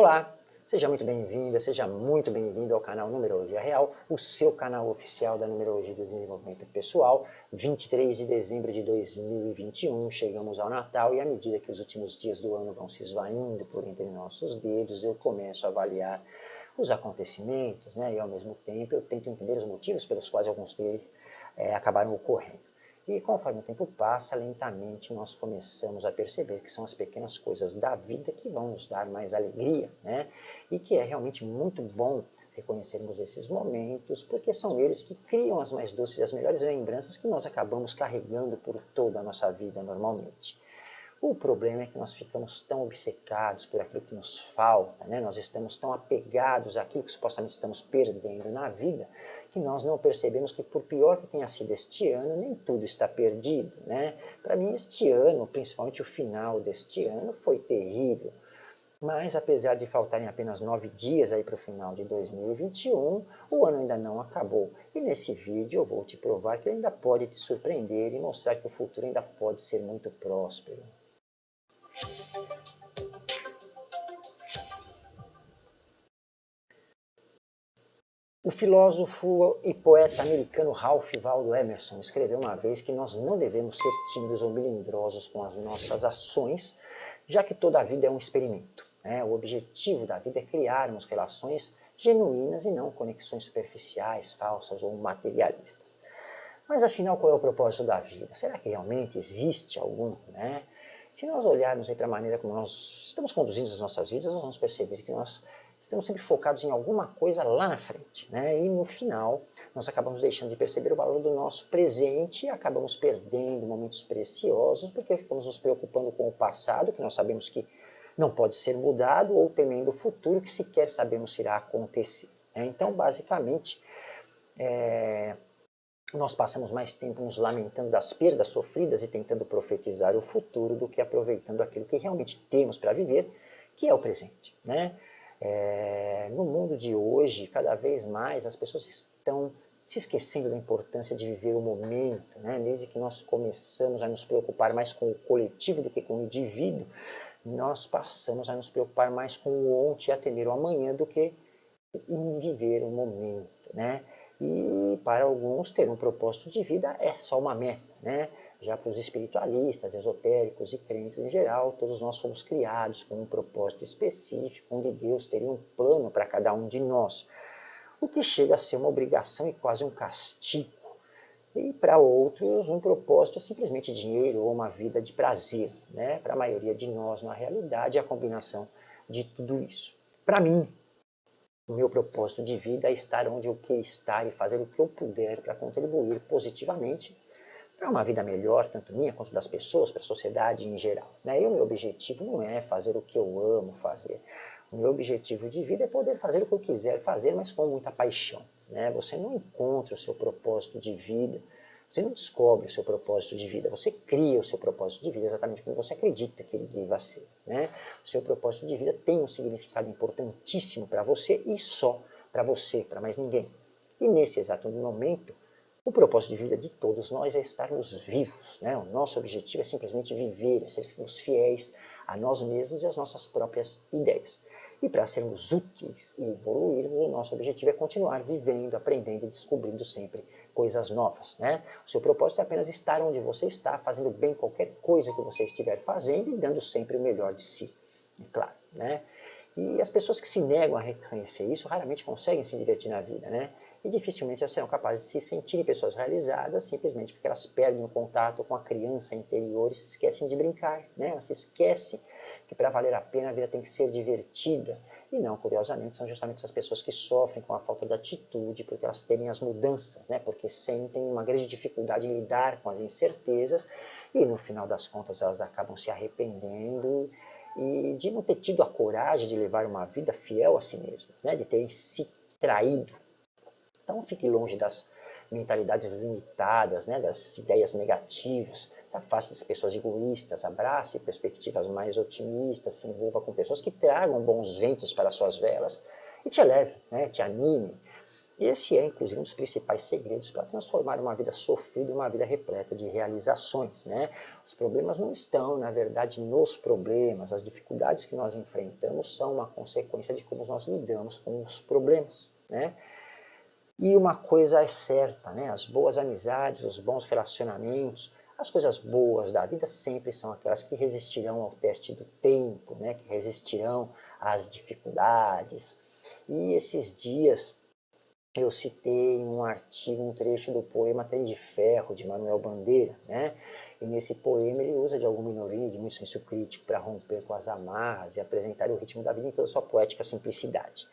Olá, seja muito bem-vinda, seja muito bem-vindo ao canal Numerologia Real, o seu canal oficial da Numerologia do Desenvolvimento Pessoal. 23 de dezembro de 2021, chegamos ao Natal e à medida que os últimos dias do ano vão se esvaindo por entre nossos dedos, eu começo a avaliar os acontecimentos, né? e ao mesmo tempo eu tento entender os motivos pelos quais alguns deles é, acabaram ocorrendo. E conforme o tempo passa, lentamente nós começamos a perceber que são as pequenas coisas da vida que vão nos dar mais alegria, né? E que é realmente muito bom reconhecermos esses momentos, porque são eles que criam as mais doces e as melhores lembranças que nós acabamos carregando por toda a nossa vida normalmente. O problema é que nós ficamos tão obcecados por aquilo que nos falta, né? nós estamos tão apegados àquilo que supostamente estamos perdendo na vida, que nós não percebemos que, por pior que tenha sido este ano, nem tudo está perdido. Né? Para mim, este ano, principalmente o final deste ano, foi terrível. Mas, apesar de faltarem apenas nove dias para o final de 2021, o ano ainda não acabou. E nesse vídeo eu vou te provar que ainda pode te surpreender e mostrar que o futuro ainda pode ser muito próspero. O filósofo e poeta americano Ralph Waldo Emerson escreveu uma vez que nós não devemos ser tímidos ou melindrosos com as nossas ações, já que toda a vida é um experimento. Né? O objetivo da vida é criarmos relações genuínas e não conexões superficiais, falsas ou materialistas. Mas afinal, qual é o propósito da vida? Será que realmente existe algum? Né? Se nós olharmos para a maneira como nós estamos conduzindo as nossas vidas, nós vamos perceber que nós estamos sempre focados em alguma coisa lá na frente. Né? E no final, nós acabamos deixando de perceber o valor do nosso presente e acabamos perdendo momentos preciosos porque ficamos nos preocupando com o passado, que nós sabemos que não pode ser mudado, ou temendo o futuro, que sequer sabemos se irá acontecer. Né? Então, basicamente, é, nós passamos mais tempo nos lamentando das perdas sofridas e tentando profetizar o futuro do que aproveitando aquilo que realmente temos para viver, que é o presente. Né? É, no mundo de hoje, cada vez mais as pessoas estão se esquecendo da importância de viver o momento, né? desde que nós começamos a nos preocupar mais com o coletivo do que com o indivíduo, nós passamos a nos preocupar mais com o ontem e a temer o amanhã do que em viver o momento. Né? E para alguns, ter um propósito de vida é só uma meta. Né? Já para os espiritualistas, esotéricos e crentes em geral, todos nós fomos criados com um propósito específico, onde Deus teria um plano para cada um de nós. O que chega a ser uma obrigação e quase um castigo. E para outros, um propósito é simplesmente dinheiro ou uma vida de prazer. Né? Para a maioria de nós, na realidade, é a combinação de tudo isso. Para mim, o meu propósito de vida é estar onde eu quero estar e fazer o que eu puder para contribuir positivamente para uma vida melhor, tanto minha quanto das pessoas, para a sociedade em geral. Né? E o meu objetivo não é fazer o que eu amo fazer. O meu objetivo de vida é poder fazer o que eu quiser fazer, mas com muita paixão. Né? Você não encontra o seu propósito de vida você não descobre o seu propósito de vida, você cria o seu propósito de vida exatamente como você acredita que ele deva ser. Né? O seu propósito de vida tem um significado importantíssimo para você e só para você, para mais ninguém. E nesse exato momento, o propósito de vida de todos nós é estarmos vivos. Né? O nosso objetivo é simplesmente viver, é sermos fiéis a nós mesmos e às nossas próprias ideias. E para sermos úteis e evoluirmos, o nosso objetivo é continuar vivendo, aprendendo e descobrindo sempre coisas novas. Né? O seu propósito é apenas estar onde você está, fazendo bem qualquer coisa que você estiver fazendo e dando sempre o melhor de si, é claro. Né? E as pessoas que se negam a reconhecer isso raramente conseguem se divertir na vida. Né? E dificilmente elas serão capazes de se sentirem pessoas realizadas simplesmente porque elas perdem o contato com a criança interior e se esquecem de brincar. Né? Elas se esquecem que para valer a pena a vida tem que ser divertida. E não, curiosamente, são justamente essas pessoas que sofrem com a falta de atitude, porque elas temem as mudanças, né? porque sentem uma grande dificuldade em lidar com as incertezas e no final das contas elas acabam se arrependendo e de não ter tido a coragem de levar uma vida fiel a si mesmas, né? de terem se traído. Então fique longe das mentalidades limitadas, né? das ideias negativas, afaste das pessoas egoístas, abrace perspectivas mais otimistas, se envolva com pessoas que tragam bons ventos para suas velas e te eleve, né, te anime. Esse é, inclusive, um dos principais segredos para transformar uma vida sofrida em uma vida repleta de realizações. Né? Os problemas não estão, na verdade, nos problemas. As dificuldades que nós enfrentamos são uma consequência de como nós lidamos com os problemas. Né? E uma coisa é certa, né? as boas amizades, os bons relacionamentos, as coisas boas da vida sempre são aquelas que resistirão ao teste do tempo, né? que resistirão às dificuldades. E esses dias eu citei um artigo um trecho do poema Trem de Ferro, de Manuel Bandeira, né? E nesse poema ele usa de alguma minoria, de muito senso crítico, para romper com as amarras e apresentar o ritmo da vida em toda sua poética simplicidade.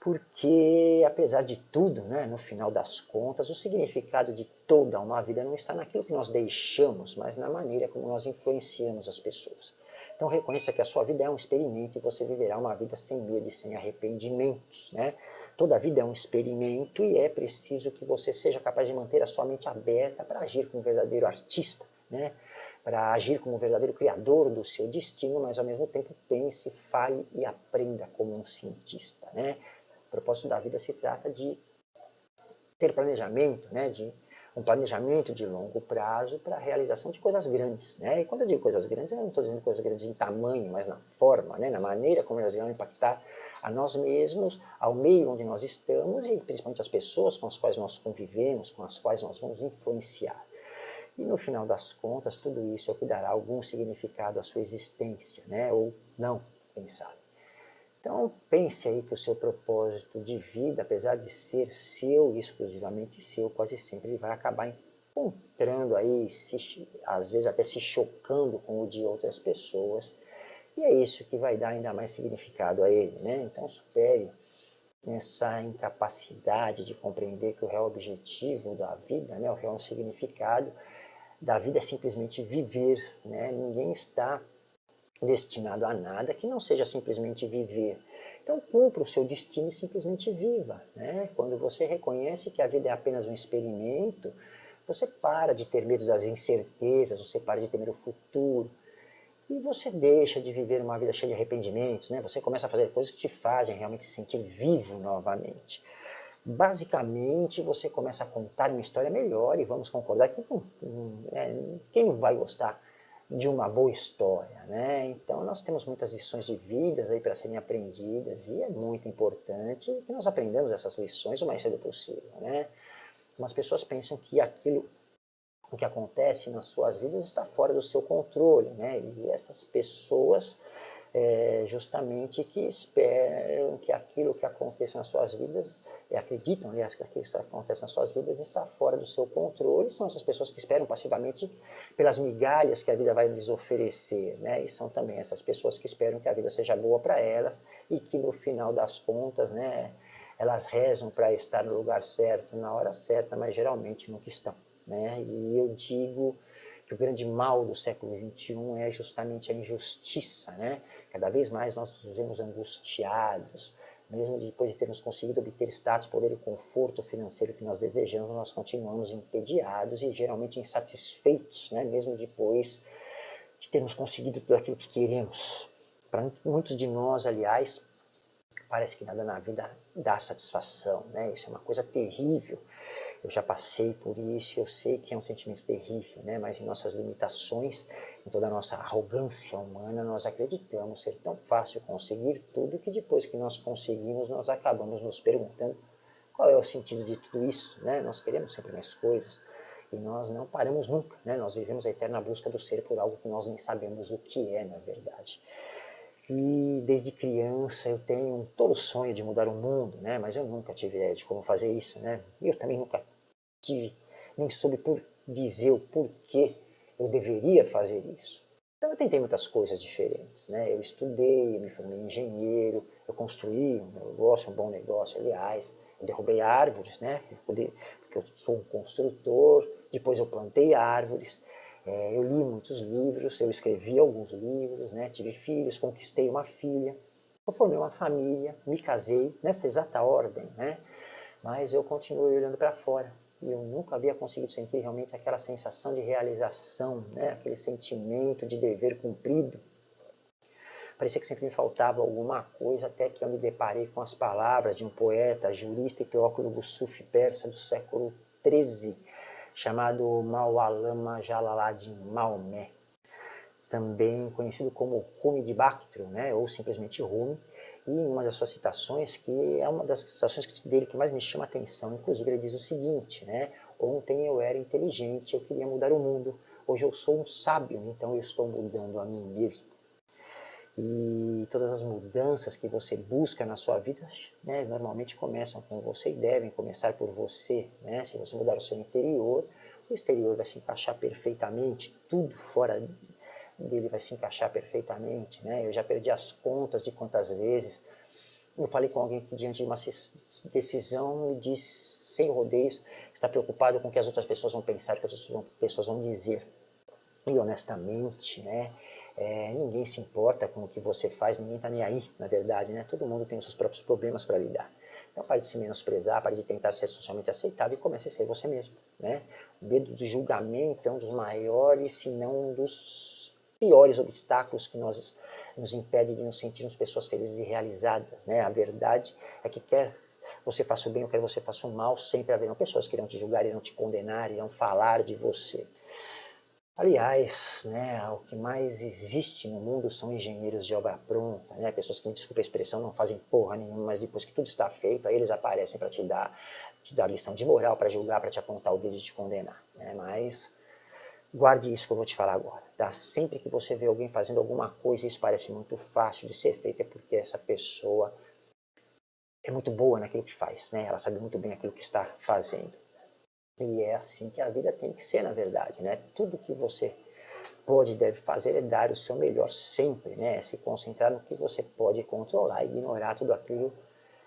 Porque, apesar de tudo, né, no final das contas, o significado de toda uma vida não está naquilo que nós deixamos, mas na maneira como nós influenciamos as pessoas. Então reconheça que a sua vida é um experimento e você viverá uma vida sem medo e sem arrependimentos. Né? Toda vida é um experimento e é preciso que você seja capaz de manter a sua mente aberta para agir como um verdadeiro artista, né? para agir como um verdadeiro criador do seu destino, mas ao mesmo tempo pense, fale e aprenda como um cientista. Né? O propósito da vida se trata de ter planejamento, né? de um planejamento de longo prazo para a realização de coisas grandes. Né? E quando eu digo coisas grandes, eu não estou dizendo coisas grandes em tamanho, mas na forma, né? na maneira como elas irão impactar a nós mesmos, ao meio onde nós estamos e principalmente as pessoas com as quais nós convivemos, com as quais nós vamos influenciar. E no final das contas, tudo isso é o que dará algum significado à sua existência, né? ou não, quem sabe. Então pense aí que o seu propósito de vida, apesar de ser seu, exclusivamente seu, quase sempre ele vai acabar encontrando aí, se, às vezes até se chocando com o de outras pessoas, e é isso que vai dar ainda mais significado a ele. Né? Então supere essa incapacidade de compreender que o real objetivo da vida, né, o real significado da vida é simplesmente viver. Né? Ninguém está destinado a nada que não seja simplesmente viver. Então cumpra o seu destino e simplesmente viva. Né? Quando você reconhece que a vida é apenas um experimento, você para de ter medo das incertezas, você para de temer o futuro, e você deixa de viver uma vida cheia de arrependimentos, né? você começa a fazer coisas que te fazem realmente se sentir vivo novamente. Basicamente, você começa a contar uma história melhor e vamos concordar que é, quem vai gostar de uma boa história, né? Então nós temos muitas lições de vidas aí para serem aprendidas e é muito importante que nós aprendamos essas lições o mais cedo possível, né? Umas pessoas pensam que aquilo o que acontece nas suas vidas está fora do seu controle, né? E essas pessoas, é, justamente, que esperam que aquilo que acontece nas suas vidas, e acreditam, aliás, que aquilo que acontece nas suas vidas está fora do seu controle, são essas pessoas que esperam passivamente pelas migalhas que a vida vai lhes oferecer, né? E são também essas pessoas que esperam que a vida seja boa para elas e que no final das contas, né, elas rezam para estar no lugar certo, na hora certa, mas geralmente nunca estão. Né? E eu digo que o grande mal do século XXI é justamente a injustiça. Né? Cada vez mais nós nos vemos angustiados, mesmo depois de termos conseguido obter status, poder e conforto financeiro que nós desejamos, nós continuamos entediados e geralmente insatisfeitos, né? mesmo depois de termos conseguido tudo aquilo que queremos. Para muitos de nós, aliás, parece que nada na vida dá satisfação, né? Isso é uma coisa terrível. Eu já passei por isso, eu sei que é um sentimento terrível, né? Mas em nossas limitações, em toda a nossa arrogância humana, nós acreditamos ser tão fácil conseguir tudo que depois que nós conseguimos, nós acabamos nos perguntando qual é o sentido de tudo isso, né? Nós queremos sempre mais coisas e nós não paramos nunca, né? Nós vivemos a eterna busca do ser por algo que nós nem sabemos o que é, na verdade. E desde criança eu tenho todo sonho de mudar o mundo, né? mas eu nunca tive ideia de como fazer isso. Né? E eu também nunca tive, nem soube por dizer o porquê eu deveria fazer isso. Então eu tentei muitas coisas diferentes. Né? Eu estudei, eu me formei engenheiro, eu construí um negócio, um bom negócio, aliás. Eu derrubei árvores, né? porque eu sou um construtor. Depois eu plantei árvores. É, eu li muitos livros, eu escrevi alguns livros, né, tive filhos, conquistei uma filha, eu formei uma família, me casei, nessa exata ordem, né, mas eu continuei olhando para fora. E eu nunca havia conseguido sentir realmente aquela sensação de realização, né, aquele sentimento de dever cumprido. Parecia que sempre me faltava alguma coisa, até que eu me deparei com as palavras de um poeta, jurista e teólogo sufi persa do século XIII, chamado Mawalama Jalaladin Maomé, também conhecido como Rumi de Bactrio, né, ou simplesmente Rumi, e em uma das suas citações, que é uma das citações dele que mais me chama a atenção, inclusive ele diz o seguinte, né, ontem eu era inteligente, eu queria mudar o mundo, hoje eu sou um sábio, então eu estou mudando a mim mesmo. E todas as mudanças que você busca na sua vida, né, normalmente começam com você e devem começar por você. Né? Se você mudar o seu interior, o exterior vai se encaixar perfeitamente, tudo fora dele vai se encaixar perfeitamente. Né? Eu já perdi as contas de quantas vezes eu falei com alguém que diante de uma decisão me disse sem rodeios, está preocupado com o que as outras pessoas vão pensar, o que as outras pessoas vão dizer. E honestamente, né, é, ninguém se importa com o que você faz, ninguém está nem aí, na verdade. Né? Todo mundo tem os seus próprios problemas para lidar. Então pare de se menosprezar, pare de tentar ser socialmente aceitável e comece a ser você mesmo. Né? O medo do julgamento é um dos maiores, se não um dos piores obstáculos que nós, nos impede de nos sentirmos pessoas felizes e realizadas. Né? A verdade é que quer você faça o bem ou quer você faça o mal, sempre haverão pessoas que irão te julgar, irão te condenar, irão falar de você. Aliás, né, o que mais existe no mundo são engenheiros de obra pronta, né, pessoas que, me desculpa a expressão, não fazem porra nenhuma, mas depois que tudo está feito, aí eles aparecem para te dar, te dar lição de moral, para julgar, para te apontar o dedo e te condenar. Né, mas Guarde isso que eu vou te falar agora. Tá? Sempre que você vê alguém fazendo alguma coisa e isso parece muito fácil de ser feito, é porque essa pessoa é muito boa naquilo que faz. Né? Ela sabe muito bem aquilo que está fazendo. E é assim que a vida tem que ser, na verdade. Né? Tudo que você pode e deve fazer é dar o seu melhor sempre. Né? É se concentrar no que você pode controlar e ignorar tudo aquilo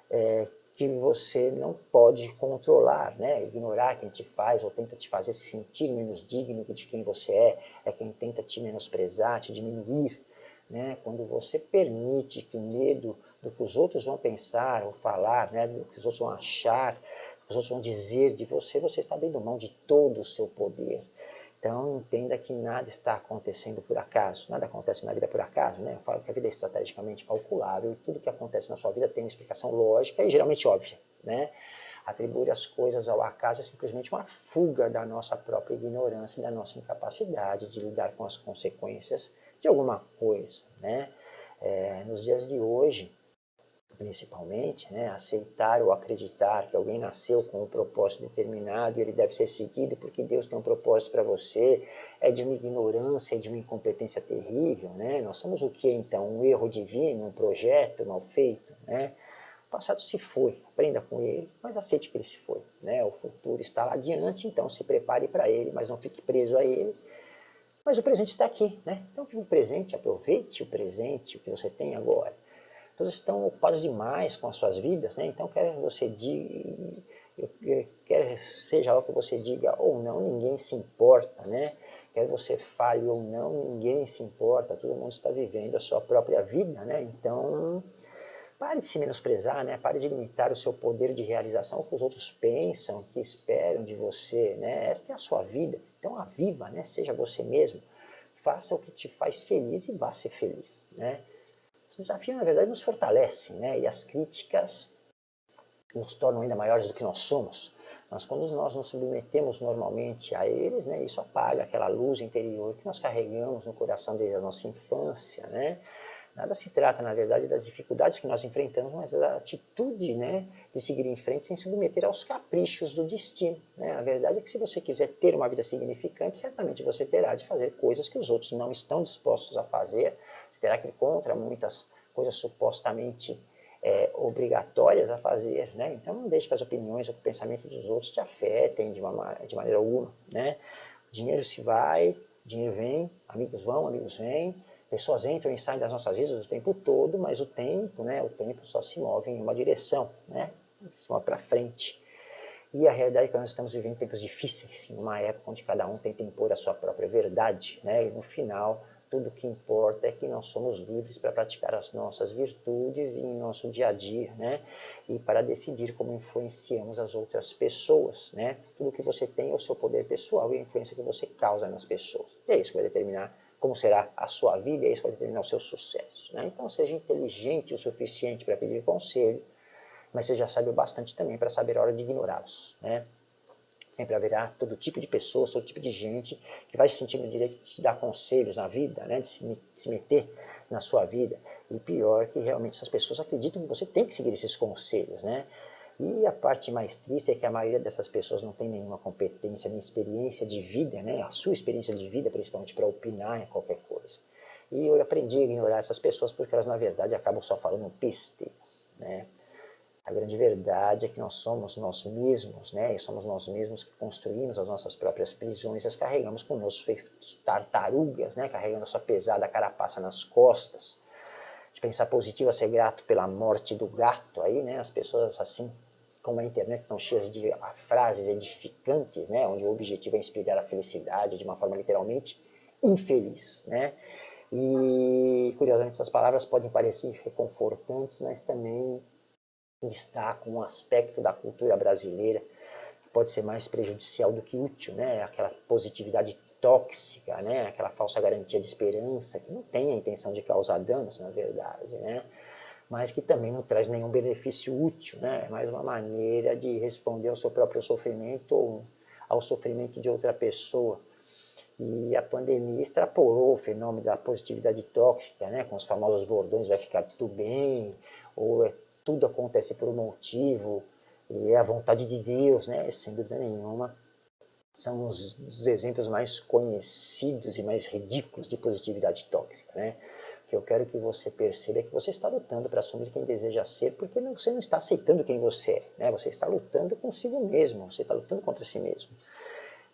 é, que você não pode controlar, né? Ignorar quem te faz ou tenta te fazer se sentir menos digno de quem você é, é quem tenta te menosprezar, te diminuir, né? Quando você permite que o medo do que os outros vão pensar ou falar, né? Do que os outros vão achar, os outros vão dizer de você, você está abrindo mão de todo o seu poder. Então, entenda que nada está acontecendo por acaso, nada acontece na vida por acaso, né? Eu falo que a vida é estrategicamente calculável e tudo que acontece na sua vida tem uma explicação lógica e geralmente óbvia, né? Atribuir as coisas ao acaso é simplesmente uma fuga da nossa própria ignorância e da nossa incapacidade de lidar com as consequências de alguma coisa, né? É, nos dias de hoje, principalmente, né, aceitar ou acreditar que alguém nasceu com um propósito determinado e ele deve ser seguido porque Deus tem um propósito para você, é de uma ignorância, é de uma incompetência terrível. Né? Nós somos o que então? Um erro divino, um projeto mal feito? Né? O passado se foi, aprenda com ele, mas aceite que ele se foi. Né? O futuro está lá adiante, então se prepare para ele, mas não fique preso a ele. Mas o presente está aqui, né? Então o presente, aproveite o presente, o que você tem agora todos estão ocupados demais com as suas vidas, né? então quer você diga, quer seja o que você diga ou não, ninguém se importa, né? Quer você fale ou não, ninguém se importa, todo mundo está vivendo a sua própria vida, né? Então, pare de se menosprezar, né? Pare de limitar o seu poder de realização o que os outros pensam, que esperam de você, né? Esta é a sua vida, então a viva, né? Seja você mesmo, faça o que te faz feliz e vá ser feliz, né? O desafio, na verdade, nos fortalece, né? e as críticas nos tornam ainda maiores do que nós somos. Mas quando nós nos submetemos normalmente a eles, né, isso apaga aquela luz interior que nós carregamos no coração desde a nossa infância. Né? Nada se trata, na verdade, das dificuldades que nós enfrentamos, mas da atitude né, de seguir em frente sem submeter aos caprichos do destino. Né? A verdade é que se você quiser ter uma vida significante, certamente você terá de fazer coisas que os outros não estão dispostos a fazer, terá que contra muitas coisas supostamente é, obrigatórias a fazer, né? Então não deixe que as opiniões ou o pensamento dos outros te afetem de, uma, de maneira alguma, né? Dinheiro se vai, dinheiro vem, amigos vão, amigos vêm, pessoas entram e saem das nossas vidas o tempo todo, mas o tempo, né? O tempo só se move em uma direção, né? Se move para frente. E a realidade é que nós estamos vivendo tempos difíceis, em uma época onde cada um tenta impor a sua própria verdade, né? E no final tudo que importa é que nós somos livres para praticar as nossas virtudes em nosso dia a dia, né? E para decidir como influenciamos as outras pessoas, né? Tudo que você tem é o seu poder pessoal e a influência que você causa nas pessoas. E é isso que vai determinar como será a sua vida e isso vai determinar o seu sucesso. Né? Então seja inteligente o suficiente para pedir conselho, mas você já sabe o bastante também para saber a hora de ignorá-los. Né? Sempre haverá todo tipo de pessoas, todo tipo de gente que vai se sentir no direito de te dar conselhos na vida, né? de se, meter na sua vida. E pior que realmente essas pessoas acreditam que você tem que seguir esses conselhos. Né? E a parte mais triste é que a maioria dessas pessoas não tem nenhuma competência nem experiência de vida, né? a sua experiência de vida, principalmente para opinar em qualquer coisa. E eu aprendi a ignorar essas pessoas porque elas, na verdade, acabam só falando besteiras. Né? A grande verdade é que nós somos nós mesmos, né? E somos nós mesmos que construímos as nossas próprias prisões, as carregamos conosco feitos tartarugas, né? Carregando a sua pesada carapaça nas costas. De pensar positivo a ser grato pela morte do gato aí, né? As pessoas assim, como a internet estão cheias de frases edificantes, né? Onde o objetivo é inspirar a felicidade de uma forma literalmente infeliz, né? E curiosamente essas palavras podem parecer reconfortantes, mas também destaca um aspecto da cultura brasileira que pode ser mais prejudicial do que útil, né? aquela positividade tóxica, né? aquela falsa garantia de esperança, que não tem a intenção de causar danos, na verdade, né? mas que também não traz nenhum benefício útil, né? é mais uma maneira de responder ao seu próprio sofrimento ou ao sofrimento de outra pessoa. E a pandemia extrapolou o fenômeno da positividade tóxica, né? com os famosos bordões, vai ficar tudo bem, ou é tudo acontece por um motivo, e é a vontade de Deus, né? sem dúvida nenhuma. São os, os exemplos mais conhecidos e mais ridículos de positividade tóxica. Né? O que eu quero que você perceba é que você está lutando para assumir quem deseja ser, porque você não está aceitando quem você é. Né? Você está lutando consigo mesmo, você está lutando contra si mesmo.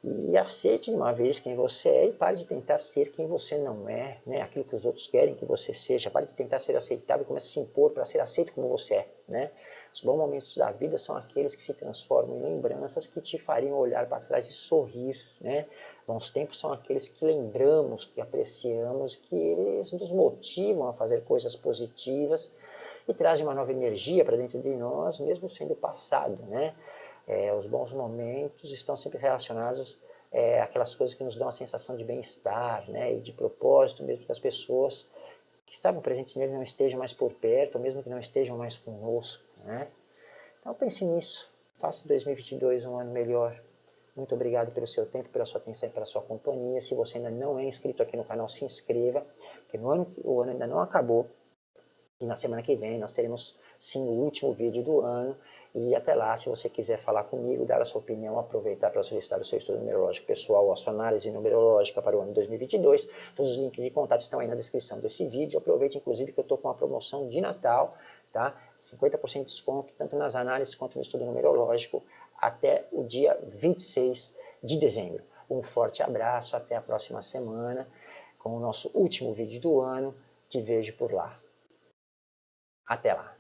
E aceite de uma vez quem você é e pare de tentar ser quem você não é, né? aquilo que os outros querem que você seja. Pare de tentar ser aceitável e comece a se impor para ser aceito como você é. Né? Os bons momentos da vida são aqueles que se transformam em lembranças que te fariam olhar para trás e sorrir. Né? Bons tempos são aqueles que lembramos, que apreciamos, que eles nos motivam a fazer coisas positivas e trazem uma nova energia para dentro de nós, mesmo sendo passado. Né? É, os bons momentos estão sempre relacionados é, àquelas coisas que nos dão a sensação de bem-estar né, e de propósito, mesmo que as pessoas que estavam presentes nele não estejam mais por perto, ou mesmo que não estejam mais conosco. Né? Então pense nisso, faça 2022 um ano melhor. Muito obrigado pelo seu tempo, pela sua atenção e pela sua companhia. Se você ainda não é inscrito aqui no canal, se inscreva, porque no ano, o ano ainda não acabou. E na semana que vem nós teremos sim o último vídeo do ano e até lá, se você quiser falar comigo, dar a sua opinião, aproveitar para solicitar o seu estudo numerológico pessoal, a sua análise numerológica para o ano 2022, todos os links de contato estão aí na descrição desse vídeo. Aproveite, inclusive, que eu estou com uma promoção de Natal, tá? 50% de desconto, tanto nas análises quanto no estudo numerológico, até o dia 26 de dezembro. Um forte abraço, até a próxima semana, com o nosso último vídeo do ano. Te vejo por lá. Até lá!